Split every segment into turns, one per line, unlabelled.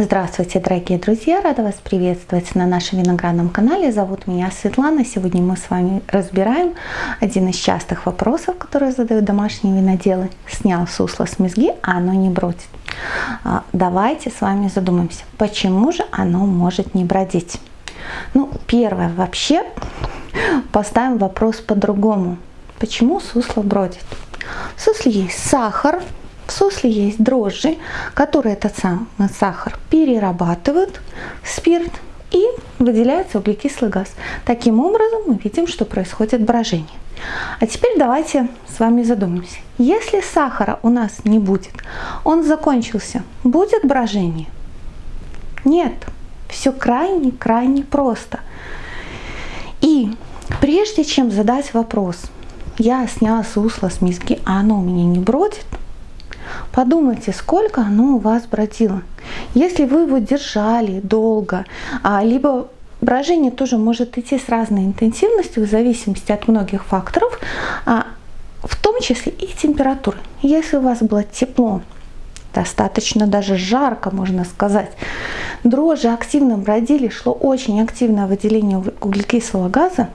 Здравствуйте, дорогие друзья! Рада вас приветствовать на нашем виноградном канале. Зовут меня Светлана. Сегодня мы с вами разбираем один из частых вопросов, которые задают домашние виноделы. Снял сусло с мезги, а оно не бродит. А, давайте с вами задумаемся, почему же оно может не бродить? Ну, первое, вообще поставим вопрос по-другому. Почему сусло бродит? В сусле есть сахар, в сусле есть дрожжи, которые этот самый сахар перерабатывают в спирт и выделяется углекислый газ. Таким образом мы видим, что происходит брожение. А теперь давайте с вами задумаемся. Если сахара у нас не будет, он закончился, будет брожение? Нет. Все крайне-крайне просто. И прежде чем задать вопрос, я сняла сусло с миски, а оно у меня не бродит, Подумайте, сколько оно у вас бродило. Если вы его держали долго, а, либо брожение тоже может идти с разной интенсивностью в зависимости от многих факторов, а, в том числе и температуры. Если у вас было тепло, достаточно даже жарко, можно сказать, дрожжи активно бродили, шло очень активное выделение углекислого газа,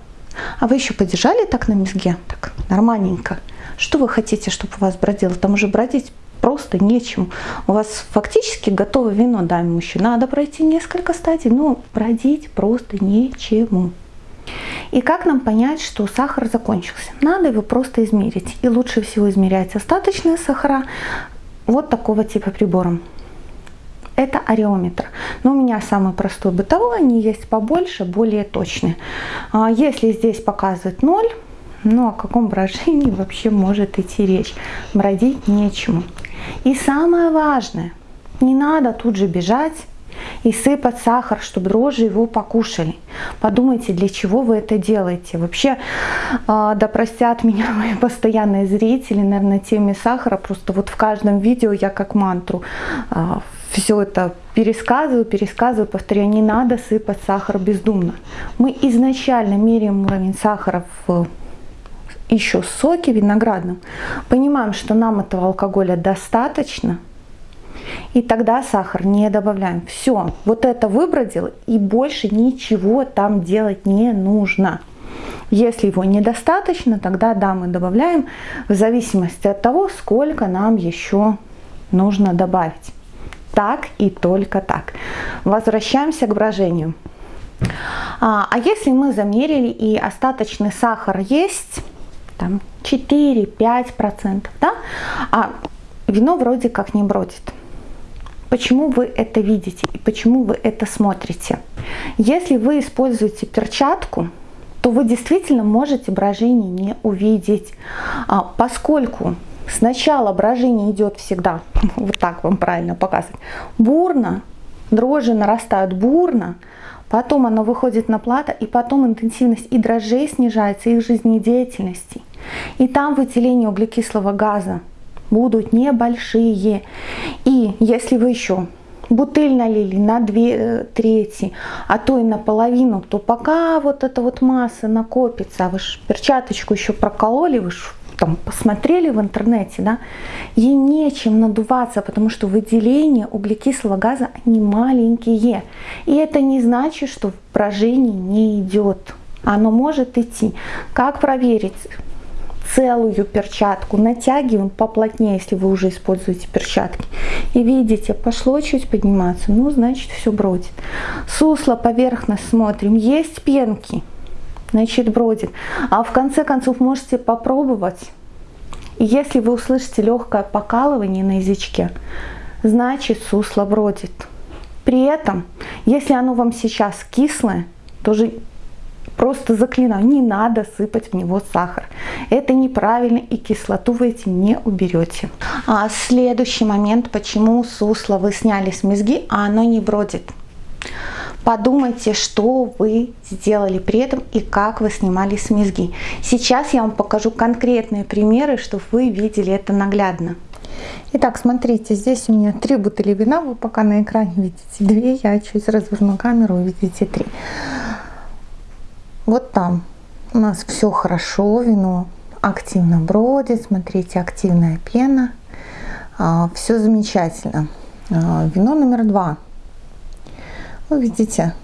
а вы еще подержали так на мезге, так нормальненько. Что вы хотите, чтобы у вас бродило? Там уже бродить просто нечем. У вас фактически готовое вино, да, еще надо пройти несколько стадий, но бродить просто нечему. И как нам понять, что сахар закончился? Надо его просто измерить. И лучше всего измерять остаточные сахара вот такого типа прибором. Это ареометр. Но у меня самый простой бытовой, они есть побольше, более точные. А если здесь показывает 0, ну о каком брожении вообще может идти речь? Бродить нечему. И самое важное, не надо тут же бежать и сыпать сахар, чтобы дрожжи его покушали. Подумайте, для чего вы это делаете. Вообще, э, да простят меня мои постоянные зрители, наверное, теме сахара. Просто вот в каждом видео я как мантру а, все это пересказываю, пересказываю, повторяю, не надо сыпать сахар бездумно. Мы изначально меряем уровень сахара в еще соки виноградным, понимаем, что нам этого алкоголя достаточно, и тогда сахар не добавляем. Все, вот это выбродил, и больше ничего там делать не нужно. Если его недостаточно, тогда да, мы добавляем в зависимости от того, сколько нам еще нужно добавить. Так и только так. Возвращаемся к брожению. А, а если мы замерили и остаточный сахар есть, там 4-5%, да? а вино вроде как не бродит. Почему вы это видите и почему вы это смотрите? Если вы используете перчатку, то вы действительно можете брожение не увидеть, а, поскольку сначала брожение идет всегда, вот так вам правильно показывать, бурно, дрожжи нарастают бурно, потом оно выходит на плато, и потом интенсивность и дрожжей снижается, их жизнедеятельности. И там выделение углекислого газа будут небольшие. И если вы еще бутыль налили на две э, трети, а то и наполовину, то пока вот эта вот масса накопится, а вы же перчаточку еще прокололи, вы же там посмотрели в интернете, да, ей нечем надуваться, потому что выделение углекислого газа они маленькие. И это не значит, что брожение не идет. Оно может идти. Как проверить? Целую перчатку, натягиваем поплотнее, если вы уже используете перчатки. И видите, пошло чуть подниматься, ну, значит, все бродит. Сусло поверхность смотрим, есть пенки, значит бродит. А в конце концов можете попробовать. И если вы услышите легкое покалывание на язычке, значит сусло бродит. При этом, если оно вам сейчас кислое, тоже просто заклинаю, не надо сыпать в него сахар. Это неправильно и кислоту вы эти не уберете. А следующий момент, почему сусло вы сняли с мезги, а оно не бродит. Подумайте, что вы сделали при этом и как вы снимали с мезги. Сейчас я вам покажу конкретные примеры, чтобы вы видели это наглядно. Итак, смотрите, здесь у меня три бутыли вина, вы пока на экране видите две, я чуть разверну камеру, видите три. Вот там у нас все хорошо, вино активно бродит, смотрите, активная пена, а, все замечательно. А, вино номер два Вы видите,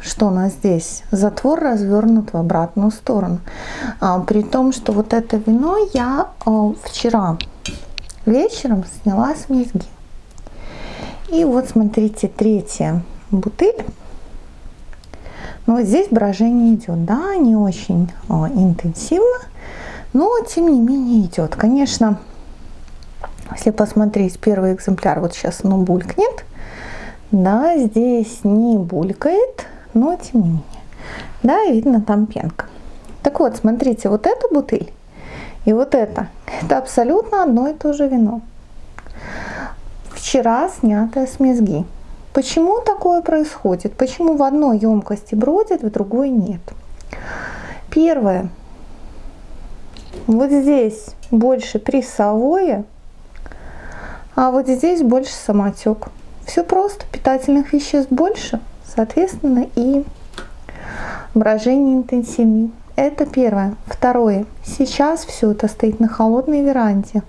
что у нас здесь? Затвор развернут в обратную сторону. А, при том, что вот это вино я вчера вечером сняла с мезги. И вот смотрите, третья бутыль. Но здесь брожение идет, да, не очень а, интенсивно, но тем не менее идет. Конечно, если посмотреть первый экземпляр, вот сейчас оно булькнет, да, здесь не булькает, но тем не менее. Да, видно там пенка. Так вот, смотрите, вот эта бутыль и вот это, это абсолютно одно и то же вино. Вчера снятое с мезги. Почему такое происходит? Почему в одной емкости бродит, в другой нет? Первое. Вот здесь больше прессовое, а вот здесь больше самотек. Все просто, питательных веществ больше, соответственно, и брожение интенсивнее. Это первое. Второе. Сейчас все это стоит на холодной веранде.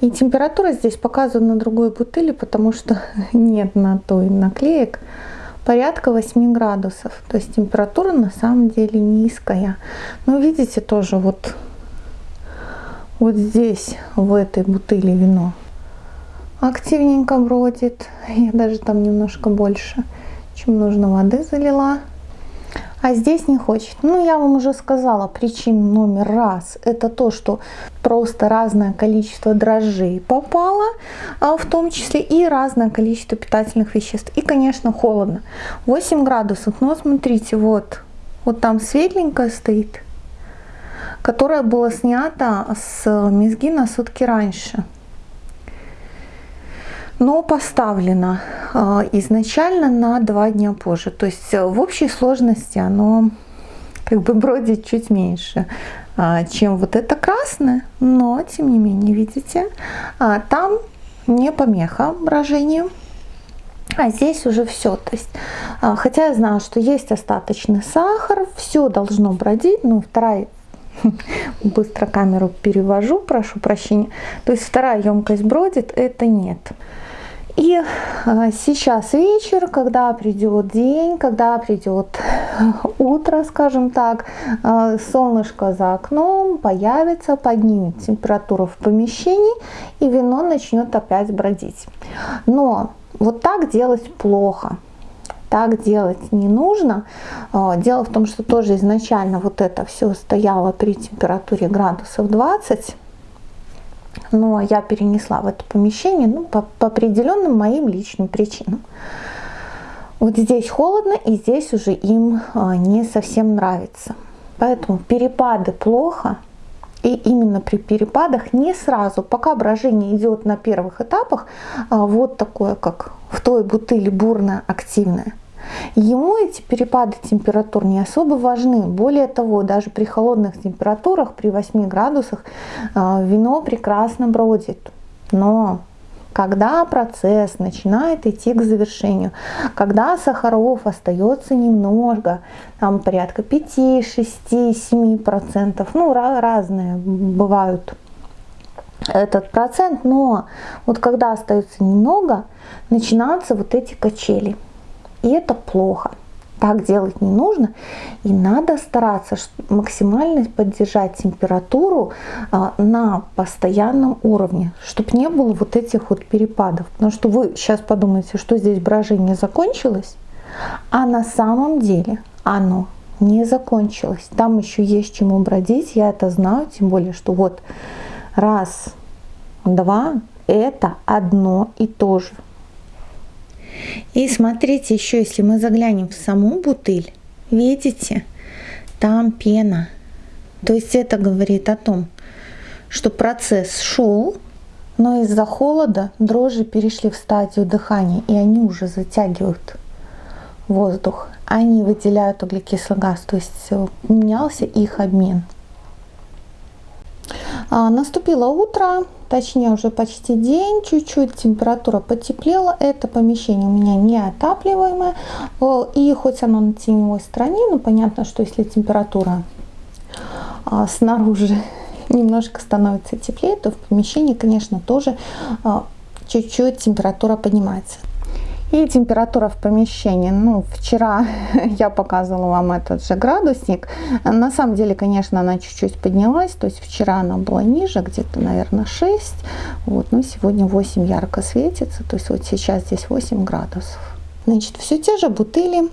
И температура здесь показана на другой бутыли, потому что нет на той наклеек порядка 8 градусов. То есть температура на самом деле низкая. Но видите тоже вот, вот здесь, в этой бутыли вино активненько бродит. Я даже там немножко больше, чем нужно воды залила а здесь не хочет. Ну, я вам уже сказала, причина номер раз, это то, что просто разное количество дрожжей попало, а, в том числе и разное количество питательных веществ. И, конечно, холодно. 8 градусов, но смотрите, вот, вот там светленькое стоит, которое было снято с мезги на сутки раньше но поставлено а, изначально на два дня позже. То есть э, в общей сложности оно как бы бродит чуть меньше, а, чем вот это красное, но тем не менее, видите, а, там не помеха брожению. А здесь уже все. То есть, хотя я знаю, что есть остаточный сахар, все должно бродить. Ну, вторая быстро камеру перевожу, прошу прощения. То есть вторая емкость бродит, это нет. И а, сейчас вечер, когда придет день, когда придет утро, скажем так, а, солнышко за окном появится, поднимет температуру в помещении, и вино начнет опять бродить. Но вот так делать плохо. Так делать не нужно. А, дело в том, что тоже изначально вот это все стояло при температуре градусов 20 но я перенесла в это помещение ну, по, по определенным моим личным причинам. Вот здесь холодно, и здесь уже им а, не совсем нравится. Поэтому перепады плохо, и именно при перепадах не сразу, пока брожение идет на первых этапах, а, вот такое, как в той бутыле бурно активное, Ему эти перепады температур не особо важны. Более того, даже при холодных температурах, при 8 градусах, а, вино прекрасно бродит. Но когда процесс начинает идти к завершению, когда сахаров остается немного, там порядка 5, 6, 7 процентов, ну разные бывают этот процент, но вот когда остается немного, начинаются вот эти качели. И это плохо. Так делать не нужно. И надо стараться максимально поддержать температуру а, на постоянном уровне, чтобы не было вот этих вот перепадов. Потому что вы сейчас подумаете, что здесь брожение закончилось, а на самом деле оно не закончилось. Там еще есть чему бродить, я это знаю, тем более, что вот раз, два, это одно и то же. И смотрите еще, если мы заглянем в саму бутыль, видите, там пена. То есть это говорит о том, что процесс шел, но из-за холода дрожжи перешли в стадию дыхания, и они уже затягивают воздух. Они выделяют углекислый газ, то есть менялся их обмен. А, наступило утро, точнее уже почти день, чуть-чуть температура потеплела. Это помещение у меня неотапливаемое. И хоть оно на теневой стороне, но понятно, что если температура а, снаружи немножко становится теплее, то в помещении, конечно, тоже а, чуть-чуть температура поднимается. И температура в помещении, ну, вчера я показывала вам этот же градусник. На самом деле, конечно, она чуть-чуть поднялась, то есть вчера она была ниже, где-то, наверное, 6. Вот, но сегодня 8 ярко светится, то есть вот сейчас здесь 8 градусов. Значит, все те же бутыли.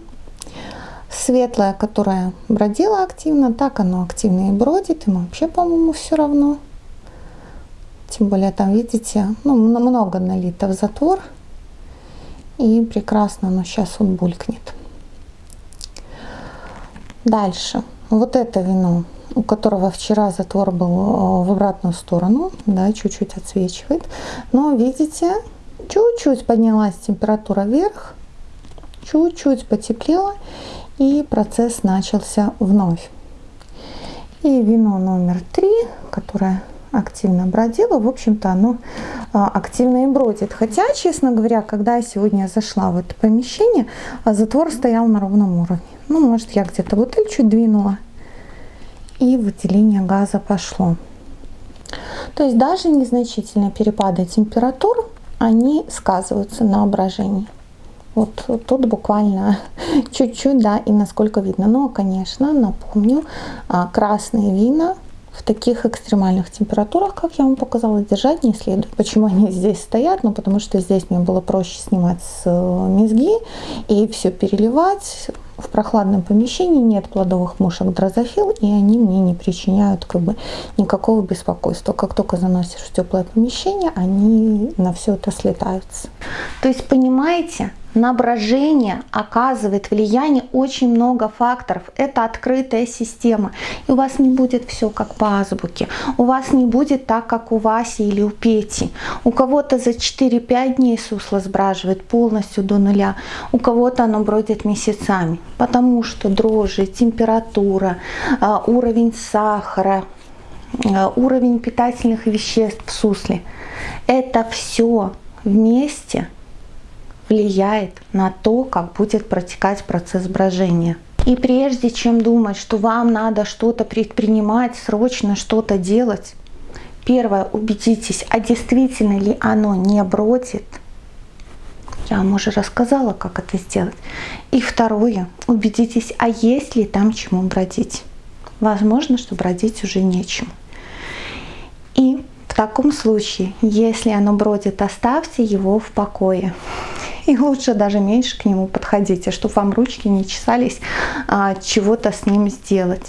Светлая, которая бродила активно, так оно активно и бродит. Ему вообще, по-моему, все равно. Тем более там, видите, ну, много налито в затвор. И прекрасно но сейчас он булькнет. Дальше. Вот это вино, у которого вчера затвор был э, в обратную сторону, да, чуть-чуть отсвечивает. Но видите, чуть-чуть поднялась температура вверх, чуть-чуть потеплело, и процесс начался вновь. И вино номер три, которое активно бродило, в общем-то оно активно и бродит. Хотя, честно говоря, когда я сегодня зашла в это помещение, а, затвор стоял на ровном уровне. Ну, может, я где-то бутыль чуть двинула, и выделение газа пошло. То есть даже незначительные перепады температур, они сказываются на брожении. Вот тут буквально чуть-чуть, да, и насколько видно. Но, конечно, напомню, а, красные вина в таких экстремальных температурах, как я вам показала, держать не следует. Почему они здесь стоят? Ну, потому что здесь мне было проще снимать с э, мезги и все переливать. В прохладном помещении нет плодовых мушек дрозофил, и они мне не причиняют как бы никакого беспокойства. Как только заносишь в теплое помещение, они на все это слетаются. То есть, понимаете, на брожение оказывает влияние очень много факторов. Это открытая система. И у вас не будет все как по азбуке. У вас не будет так, как у Васи или у Пети. У кого-то за 4-5 дней сусло сбраживает полностью до нуля. У кого-то оно бродит месяцами. Потому что дрожжи, температура, а, уровень сахара, а, уровень питательных веществ в сусле. Это все вместе – влияет на то, как будет протекать процесс брожения. И прежде чем думать, что вам надо что-то предпринимать, срочно что-то делать, первое, убедитесь, а действительно ли оно не бродит. Я вам уже рассказала, как это сделать. И второе, убедитесь, а есть ли там чему бродить. Возможно, что бродить уже нечем. И в таком случае, если оно бродит, оставьте его в покое и лучше даже меньше к нему подходите, чтобы вам ручки не чесались а, чего-то с ним сделать.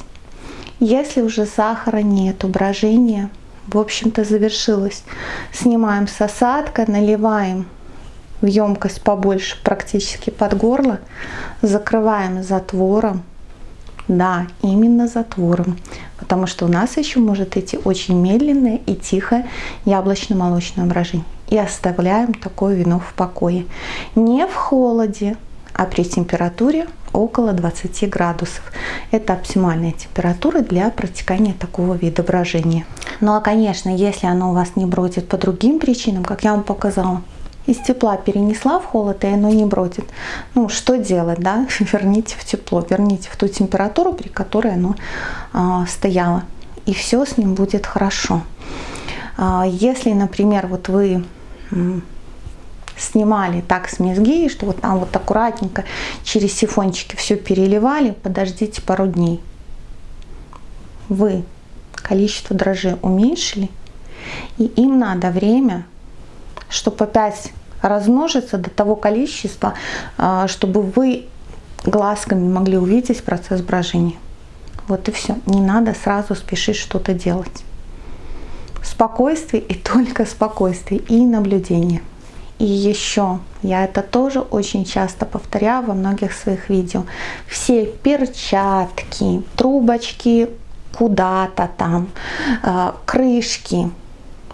Если уже сахара нет, брожение, в общем-то, завершилось. Снимаем с осадка, наливаем в емкость побольше, практически под горло, закрываем затвором. Да, именно затвором, потому что у нас еще может идти очень медленное и тихое яблочно-молочное брожение и оставляем такое вино в покое. Не в холоде, а при температуре около 20 градусов. Это оптимальная температура для протекания такого вида брожения. Ну а конечно, если оно у вас не бродит по другим причинам, как я вам показала, из тепла перенесла в холод, и оно не бродит. Ну, что делать, да? Верните в тепло, верните в ту температуру, при которой оно а, стояло. И все с ним будет хорошо. А, если, например, вот вы снимали так с мезги, что вот там вот аккуратненько через сифончики все переливали, подождите пару дней. Вы количество дрожжей уменьшили, и им надо время, чтобы опять размножиться до того количества, а, чтобы вы глазками могли увидеть процесс брожения. Вот и все. Не надо сразу спешить что-то делать спокойствие и только спокойствие и наблюдение. И еще, я это тоже очень часто повторяю во многих своих видео, все перчатки, трубочки куда-то там, э, крышки,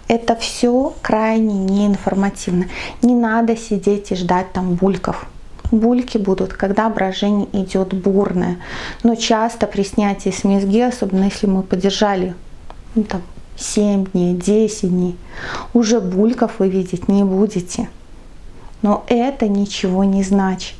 это все крайне неинформативно. Не надо сидеть и ждать там бульков. Бульки будут, когда брожение идет бурное. Но часто при снятии с мезги, особенно если мы подержали ну, там, 7 дней, 10 дней, уже бульков вы видеть не будете. Но это ничего не значит.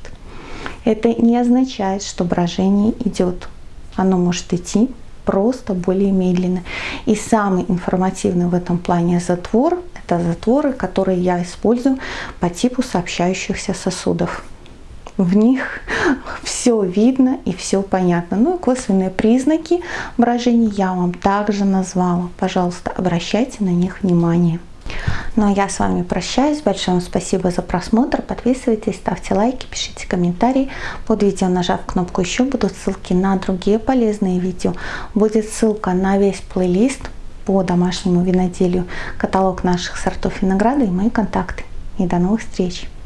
Это не означает, что брожение идет. Оно может идти просто более медленно. И самый информативный в этом плане затвор – Это затворы, которые я использую по типу сообщающихся сосудов. В них все видно и все понятно. Ну и косвенные признаки брожения я вам также назвала. Пожалуйста, обращайте на них внимание. Ну а я с вами прощаюсь. Большое вам спасибо за просмотр. Подписывайтесь, ставьте лайки, пишите комментарии. Под видео, нажав кнопку «Еще», будут ссылки на другие полезные видео. Будет ссылка на весь плейлист по домашнему виноделию, каталог наших сортов винограда и мои контакты. И до новых встреч!